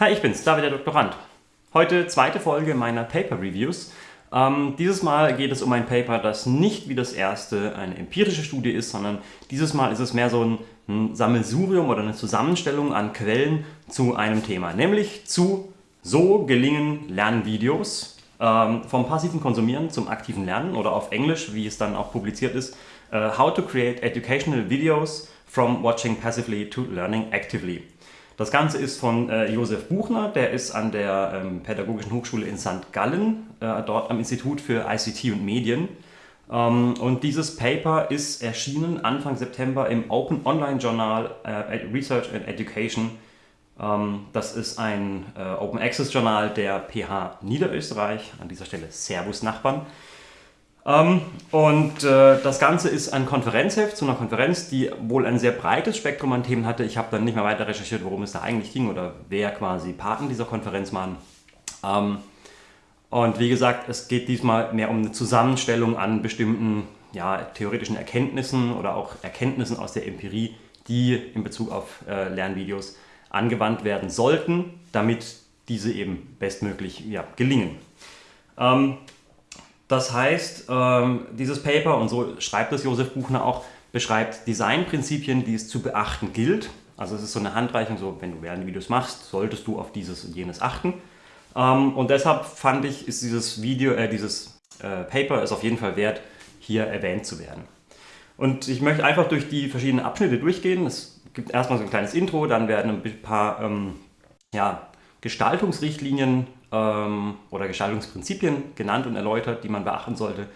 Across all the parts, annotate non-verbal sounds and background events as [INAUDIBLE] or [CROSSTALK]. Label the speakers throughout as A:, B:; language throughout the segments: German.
A: Hi, ich bin's, David der Doktorand. Heute zweite Folge meiner Paper Reviews. Ähm, dieses Mal geht es um ein Paper, das nicht wie das erste eine empirische Studie ist, sondern dieses Mal ist es mehr so ein, ein Sammelsurium oder eine Zusammenstellung an Quellen zu einem Thema, nämlich zu So gelingen Lernvideos ähm, vom passiven Konsumieren zum aktiven Lernen oder auf Englisch, wie es dann auch publiziert ist, uh, How to create educational videos from watching passively to learning actively. Das Ganze ist von äh, Josef Buchner, der ist an der ähm, Pädagogischen Hochschule in St. Gallen, äh, dort am Institut für ICT und Medien. Ähm, und dieses Paper ist erschienen Anfang September im Open Online Journal äh, Research and Education. Ähm, das ist ein äh, Open Access Journal der PH Niederösterreich, an dieser Stelle Servus Nachbarn. Ähm, und äh, das Ganze ist ein Konferenzheft zu einer Konferenz, die wohl ein sehr breites Spektrum an Themen hatte. Ich habe dann nicht mehr weiter recherchiert, worum es da eigentlich ging oder wer quasi Paten dieser Konferenz waren. Ähm, und wie gesagt, es geht diesmal mehr um eine Zusammenstellung an bestimmten ja, theoretischen Erkenntnissen oder auch Erkenntnissen aus der Empirie, die in Bezug auf äh, Lernvideos angewandt werden sollten, damit diese eben bestmöglich ja, gelingen. Das heißt, ähm, dieses Paper, und so schreibt es Josef Buchner auch, beschreibt Designprinzipien, die es zu beachten gilt. Also es ist so eine Handreichung, so wenn du Videos machst, solltest du auf dieses und jenes achten. Ähm, und deshalb fand ich, ist dieses Video, äh, dieses äh, Paper ist auf jeden Fall wert, hier erwähnt zu werden. Und ich möchte einfach durch die verschiedenen Abschnitte durchgehen. Es gibt erstmal so ein kleines Intro, dann werden ein paar ähm, ja, Gestaltungsrichtlinien ähm, oder Gestaltungsprinzipien genannt und erläutert, die man beachten sollte.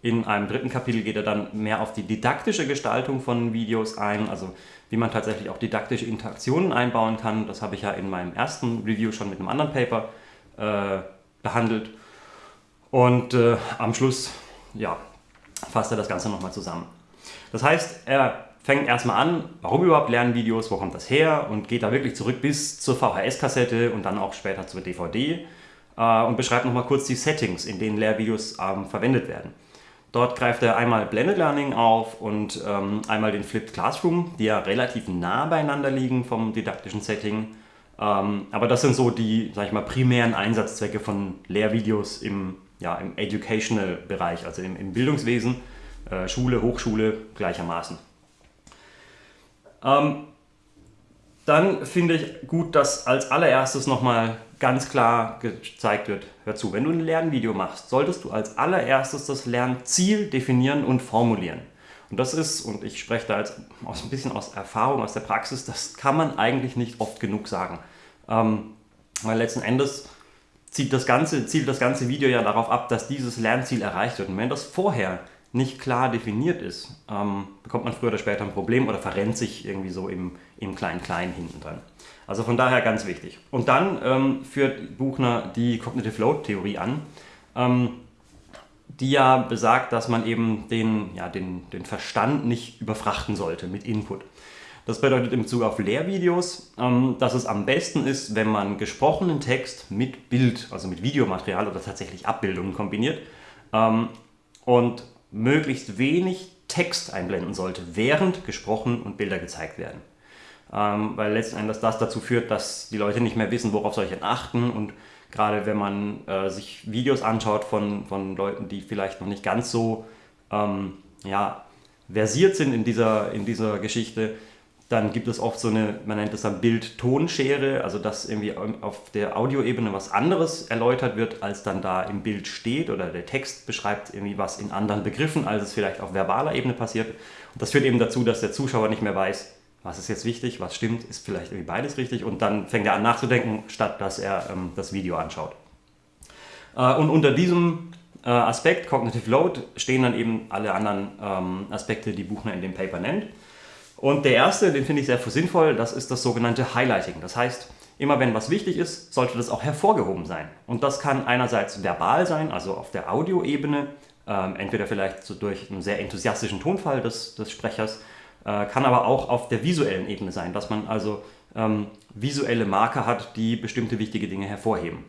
A: In einem dritten Kapitel geht er dann mehr auf die didaktische Gestaltung von Videos ein, also wie man tatsächlich auch didaktische Interaktionen einbauen kann. Das habe ich ja in meinem ersten Review schon mit einem anderen Paper äh, behandelt. Und äh, am Schluss ja, fasst er das Ganze nochmal zusammen. Das heißt, er fängt erstmal an, warum überhaupt Lernvideos, wo kommt das her und geht da wirklich zurück bis zur VHS-Kassette und dann auch später zur DVD äh, und beschreibt nochmal kurz die Settings, in denen Lehrvideos ähm, verwendet werden. Dort greift er einmal Blended Learning auf und ähm, einmal den Flipped Classroom, die ja relativ nah beieinander liegen vom didaktischen Setting. Ähm, aber das sind so die, sag ich mal, primären Einsatzzwecke von Lehrvideos im, ja, im Educational-Bereich, also im, im Bildungswesen, äh, Schule, Hochschule gleichermaßen. Ähm, dann finde ich gut, dass als allererstes nochmal ganz klar gezeigt wird, hör zu, wenn du ein Lernvideo machst, solltest du als allererstes das Lernziel definieren und formulieren. Und das ist, und ich spreche da jetzt aus, ein bisschen aus Erfahrung, aus der Praxis, das kann man eigentlich nicht oft genug sagen. Ähm, weil letzten Endes zielt das, ganze, zielt das ganze Video ja darauf ab, dass dieses Lernziel erreicht wird. Und wenn das vorher nicht klar definiert ist, ähm, bekommt man früher oder später ein Problem oder verrennt sich irgendwie so im, Klein-Klein hinten dran. Also von daher ganz wichtig. Und dann ähm, führt Buchner die Cognitive Load-Theorie an, ähm, die ja besagt, dass man eben den, ja, den, den Verstand nicht überfrachten sollte mit Input. Das bedeutet im Bezug auf Lehrvideos, ähm, dass es am besten ist, wenn man gesprochenen Text mit Bild, also mit Videomaterial oder tatsächlich Abbildungen kombiniert ähm, und möglichst wenig Text einblenden sollte, während gesprochen und Bilder gezeigt werden. Ähm, weil letzten Endes das dazu führt, dass die Leute nicht mehr wissen, worauf soll ich denn achten und gerade wenn man äh, sich Videos anschaut von, von Leuten, die vielleicht noch nicht ganz so ähm, ja, versiert sind in dieser, in dieser Geschichte, dann gibt es oft so eine, man nennt es dann Bild-Ton-Schere, also dass irgendwie auf der Audioebene was anderes erläutert wird, als dann da im Bild steht oder der Text beschreibt irgendwie was in anderen Begriffen, als es vielleicht auf verbaler Ebene passiert. Und das führt eben dazu, dass der Zuschauer nicht mehr weiß, was ist jetzt wichtig, was stimmt, ist vielleicht irgendwie beides richtig und dann fängt er an nachzudenken, statt dass er ähm, das Video anschaut. Äh, und unter diesem äh, Aspekt, Cognitive Load, stehen dann eben alle anderen ähm, Aspekte, die Buchner in dem Paper nennt. Und der erste, den finde ich sehr sinnvoll, das ist das sogenannte Highlighting. Das heißt, immer wenn was wichtig ist, sollte das auch hervorgehoben sein. Und das kann einerseits verbal sein, also auf der Audioebene, ähm, entweder vielleicht so durch einen sehr enthusiastischen Tonfall des, des Sprechers, äh, kann aber auch auf der visuellen Ebene sein, dass man also ähm, visuelle Marker hat, die bestimmte wichtige Dinge hervorheben.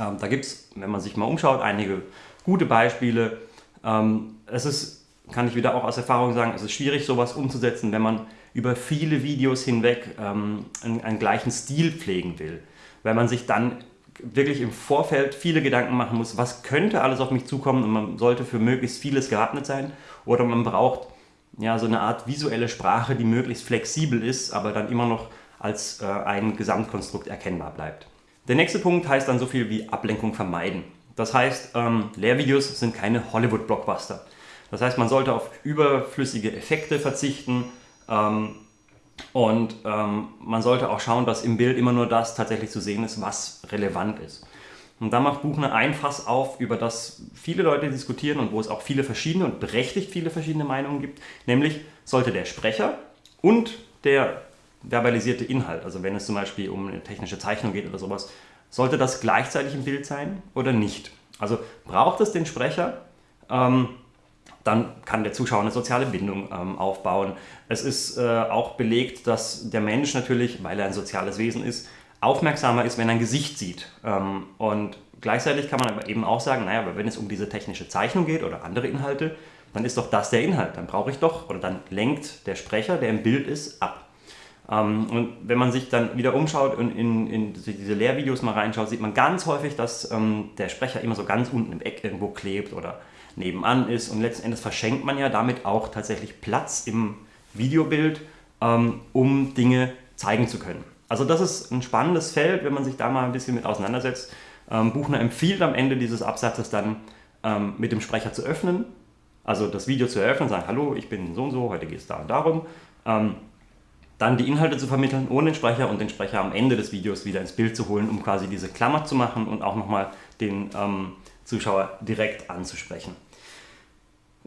A: Ähm, da gibt es, wenn man sich mal umschaut, einige gute Beispiele. Ähm, es ist kann ich wieder auch aus Erfahrung sagen, es ist schwierig, sowas umzusetzen, wenn man über viele Videos hinweg ähm, einen, einen gleichen Stil pflegen will. Weil man sich dann wirklich im Vorfeld viele Gedanken machen muss, was könnte alles auf mich zukommen und man sollte für möglichst vieles gewappnet sein oder man braucht ja so eine Art visuelle Sprache, die möglichst flexibel ist, aber dann immer noch als äh, ein Gesamtkonstrukt erkennbar bleibt. Der nächste Punkt heißt dann so viel wie Ablenkung vermeiden. Das heißt, ähm, Lehrvideos sind keine Hollywood-Blockbuster. Das heißt, man sollte auf überflüssige Effekte verzichten ähm, und ähm, man sollte auch schauen, dass im Bild immer nur das tatsächlich zu sehen ist, was relevant ist. Und da macht Buchner ein Fass auf, über das viele Leute diskutieren und wo es auch viele verschiedene und berechtigt viele verschiedene Meinungen gibt, nämlich sollte der Sprecher und der verbalisierte Inhalt, also wenn es zum Beispiel um eine technische Zeichnung geht oder sowas, sollte das gleichzeitig im Bild sein oder nicht? Also braucht es den Sprecher, ähm, dann kann der Zuschauer eine soziale Bindung ähm, aufbauen. Es ist äh, auch belegt, dass der Mensch natürlich, weil er ein soziales Wesen ist, aufmerksamer ist, wenn er ein Gesicht sieht. Ähm, und gleichzeitig kann man aber eben auch sagen, naja, wenn es um diese technische Zeichnung geht oder andere Inhalte, dann ist doch das der Inhalt. Dann brauche ich doch, oder dann lenkt der Sprecher, der im Bild ist, ab. Ähm, und wenn man sich dann wieder umschaut und in, in, diese Lehrvideos mal reinschaut, sieht man ganz häufig, dass ähm, der Sprecher immer so ganz unten im Eck irgendwo klebt oder nebenan ist und letzten Endes verschenkt man ja damit auch tatsächlich Platz im Videobild, ähm, um Dinge zeigen zu können. Also das ist ein spannendes Feld, wenn man sich da mal ein bisschen mit auseinandersetzt. Ähm, Buchner empfiehlt am Ende dieses Absatzes dann ähm, mit dem Sprecher zu öffnen, also das Video zu eröffnen, sagen, hallo, ich bin so und so, heute geht es da und darum. Ähm, dann die Inhalte zu vermitteln ohne den Sprecher und den Sprecher am Ende des Videos wieder ins Bild zu holen, um quasi diese Klammer zu machen und auch nochmal den ähm, Zuschauer direkt anzusprechen.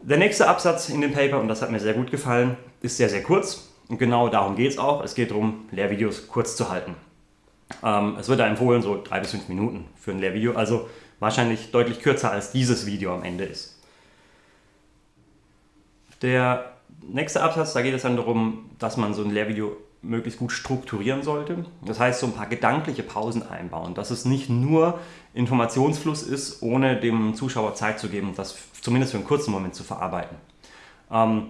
A: Der nächste Absatz in dem Paper, und das hat mir sehr gut gefallen, ist sehr, sehr kurz. Und genau darum geht es auch. Es geht darum, Lehrvideos kurz zu halten. Ähm, es wird da empfohlen, so drei bis fünf Minuten für ein Lehrvideo, also wahrscheinlich deutlich kürzer als dieses Video am Ende ist. Der nächste Absatz, da geht es dann darum, dass man so ein Lehrvideo möglichst gut strukturieren sollte. Das heißt, so ein paar gedankliche Pausen einbauen, dass es nicht nur Informationsfluss ist, ohne dem Zuschauer Zeit zu geben, das zumindest für einen kurzen Moment zu verarbeiten. Ähm,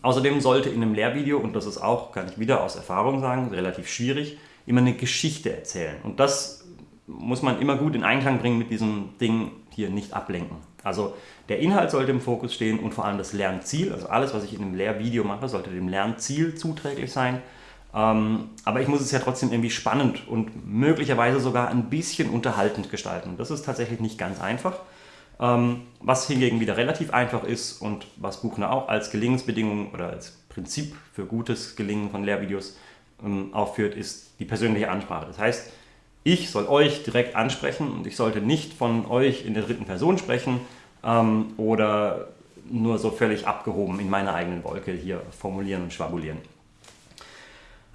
A: außerdem sollte in einem Lehrvideo, und das ist auch, kann ich wieder aus Erfahrung sagen, relativ schwierig, immer eine Geschichte erzählen. Und das muss man immer gut in Einklang bringen mit diesem Ding hier nicht ablenken. Also der Inhalt sollte im Fokus stehen und vor allem das Lernziel, also alles, was ich in einem Lehrvideo mache, sollte dem Lernziel zuträglich sein. Ähm, aber ich muss es ja trotzdem irgendwie spannend und möglicherweise sogar ein bisschen unterhaltend gestalten. Das ist tatsächlich nicht ganz einfach. Ähm, was hingegen wieder relativ einfach ist und was Buchner auch als Gelingensbedingung oder als Prinzip für gutes Gelingen von Lehrvideos ähm, aufführt, ist die persönliche Ansprache. Das heißt, ich soll euch direkt ansprechen und ich sollte nicht von euch in der dritten Person sprechen ähm, oder nur so völlig abgehoben in meiner eigenen Wolke hier formulieren und schwabulieren.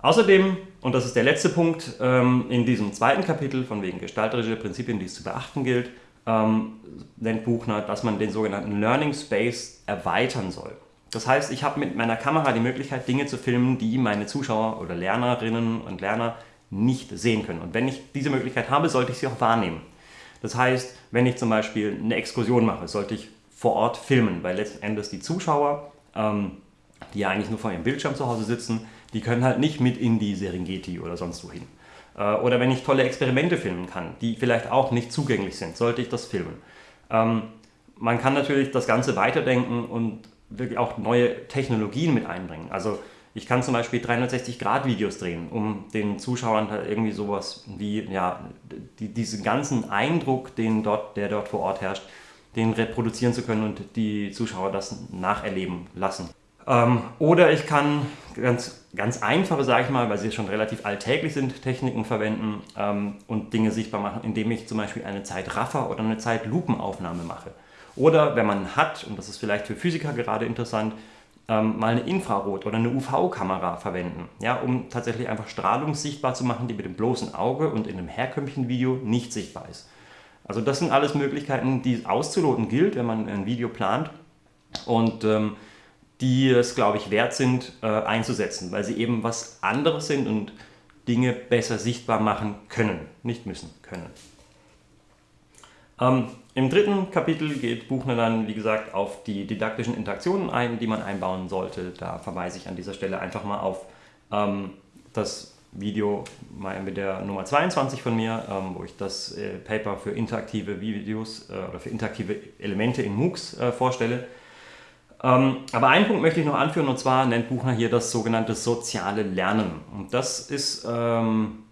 A: Außerdem, und das ist der letzte Punkt ähm, in diesem zweiten Kapitel von wegen gestalterische Prinzipien, die es zu beachten gilt, ähm, nennt Buchner, dass man den sogenannten Learning Space erweitern soll. Das heißt, ich habe mit meiner Kamera die Möglichkeit, Dinge zu filmen, die meine Zuschauer oder Lernerinnen und Lerner nicht sehen können. Und wenn ich diese Möglichkeit habe, sollte ich sie auch wahrnehmen. Das heißt, wenn ich zum Beispiel eine Exkursion mache, sollte ich vor Ort filmen, weil letzten Endes die Zuschauer, ähm, die ja eigentlich nur vor ihrem Bildschirm zu Hause sitzen, die können halt nicht mit in die Serengeti oder sonst wohin. Äh, oder wenn ich tolle Experimente filmen kann, die vielleicht auch nicht zugänglich sind, sollte ich das filmen. Ähm, man kann natürlich das Ganze weiterdenken und wirklich auch neue Technologien mit einbringen. Also ich kann zum Beispiel 360-Grad-Videos drehen, um den Zuschauern halt irgendwie sowas wie, ja, die, diesen ganzen Eindruck, den dort, der dort vor Ort herrscht, den reproduzieren zu können und die Zuschauer das nacherleben lassen. Ähm, oder ich kann ganz, ganz einfache, sage ich mal, weil sie schon relativ alltäglich sind, Techniken verwenden ähm, und Dinge sichtbar machen, indem ich zum Beispiel eine Zeitraffer oder eine Zeitlupenaufnahme mache. Oder wenn man hat, und das ist vielleicht für Physiker gerade interessant, ähm, mal eine Infrarot- oder eine UV-Kamera verwenden, ja, um tatsächlich einfach Strahlung sichtbar zu machen, die mit dem bloßen Auge und in einem herkömmlichen Video nicht sichtbar ist. Also das sind alles Möglichkeiten, die auszuloten gilt, wenn man ein Video plant und ähm, die es, glaube ich, wert sind äh, einzusetzen, weil sie eben was anderes sind und Dinge besser sichtbar machen können, nicht müssen, können. Ähm, Im dritten Kapitel geht Buchner dann, wie gesagt, auf die didaktischen Interaktionen ein, die man einbauen sollte. Da verweise ich an dieser Stelle einfach mal auf Ähm, das Video mit der Nummer 22 von mir, ähm, wo ich das äh, Paper für interaktive Videos äh, oder für interaktive Elemente in MOOCs äh, vorstelle. Ähm, aber einen Punkt möchte ich noch anführen und zwar nennt Buchner hier das sogenannte soziale Lernen. Und das ist ähm,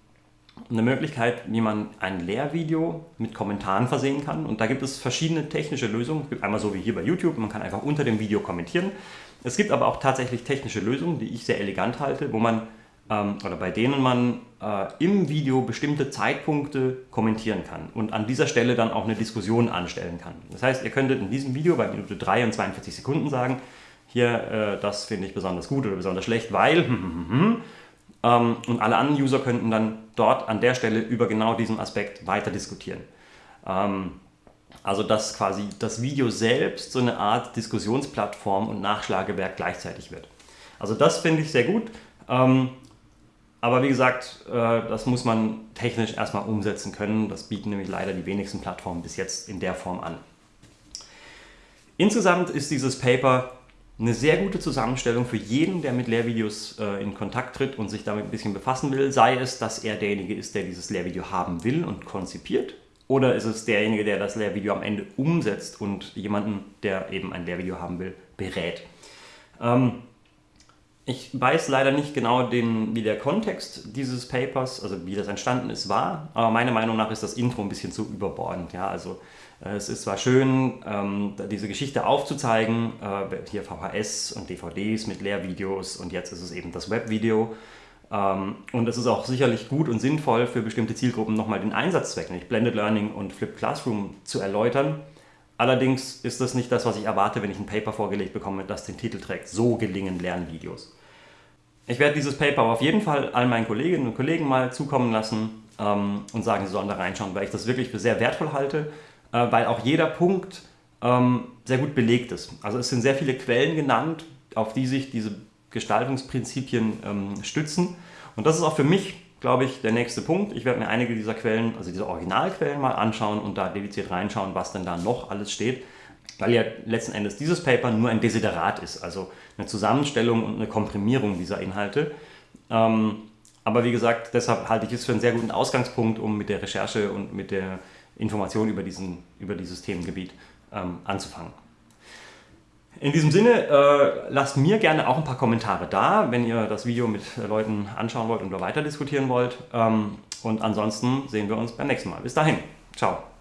A: eine Möglichkeit, wie man ein Lehrvideo mit Kommentaren versehen kann. Und da gibt es verschiedene technische Lösungen. Es gibt einmal so wie hier bei YouTube, man kann einfach unter dem Video kommentieren. Es gibt aber auch tatsächlich technische Lösungen, die ich sehr elegant halte, wo man ähm, oder bei denen man äh, im Video bestimmte Zeitpunkte kommentieren kann und an dieser Stelle dann auch eine Diskussion anstellen kann. Das heißt, ihr könntet in diesem Video bei Minute 3 und 42 Sekunden sagen, hier, äh, das finde ich besonders gut oder besonders schlecht, weil [LAUGHS] ähm, und alle anderen User könnten dann dort an der Stelle über genau diesen Aspekt weiter diskutieren. Ähm, also dass quasi das Video selbst so eine Art Diskussionsplattform und Nachschlagewerk gleichzeitig wird. Also das finde ich sehr gut. Ähm, aber wie gesagt, äh, das muss man technisch erstmal umsetzen können. Das bieten nämlich leider die wenigsten Plattformen bis jetzt in der Form an. Insgesamt ist dieses Paper eine sehr gute Zusammenstellung für jeden, der mit Lehrvideos äh, in Kontakt tritt und sich damit ein bisschen befassen will. Sei es, dass er derjenige ist, der dieses Lehrvideo haben will und konzipiert, oder ist es derjenige, der das Lehrvideo am Ende umsetzt und jemanden, der eben ein Lehrvideo haben will, berät. Ähm, ich weiß leider nicht genau, den, wie der Kontext dieses Papers, also wie das entstanden ist, war, aber meiner Meinung nach ist das Intro ein bisschen zu überbordend. Ja? Also äh, es ist zwar schön, ähm, diese Geschichte aufzuzeigen, äh, hier VHS und DVDs mit Lehrvideos und jetzt ist es eben das Webvideo. Ähm, und es ist auch sicherlich gut und sinnvoll für bestimmte Zielgruppen nochmal den Einsatzzweck, nämlich Blended Learning und Flipped Classroom zu erläutern. Allerdings ist das nicht das, was ich erwarte, wenn ich ein Paper vorgelegt bekomme, das den Titel trägt, so gelingen Lernvideos. Ich werde dieses Paper auf jeden Fall all meinen Kolleginnen und Kollegen mal zukommen lassen ähm, und sagen, sie sollen da reinschauen, weil ich das wirklich für sehr wertvoll halte, äh, weil auch jeder Punkt ähm, sehr gut belegt ist. Also es sind sehr viele Quellen genannt, auf die sich diese Gestaltungsprinzipien ähm, stützen. Und das ist auch für mich glaube ich, der nächste Punkt. Ich werde mir einige dieser Quellen, also diese Originalquellen mal anschauen und da dediziert reinschauen, was denn da noch alles steht. Weil ja letzten Endes dieses Paper nur ein Desiderat ist, also eine Zusammenstellung und eine Komprimierung dieser Inhalte. Ähm, aber wie gesagt, deshalb halte ich es für einen sehr guten Ausgangspunkt, um mit der Recherche und mit der Information über, diesen, über dieses Themengebiet ähm, anzufangen. In diesem Sinne, äh, lasst mir gerne auch ein paar Kommentare da, wenn ihr das Video mit Leuten anschauen wollt und weiter diskutieren wollt. Ähm, und ansonsten sehen wir uns beim nächsten Mal. Bis dahin. Ciao.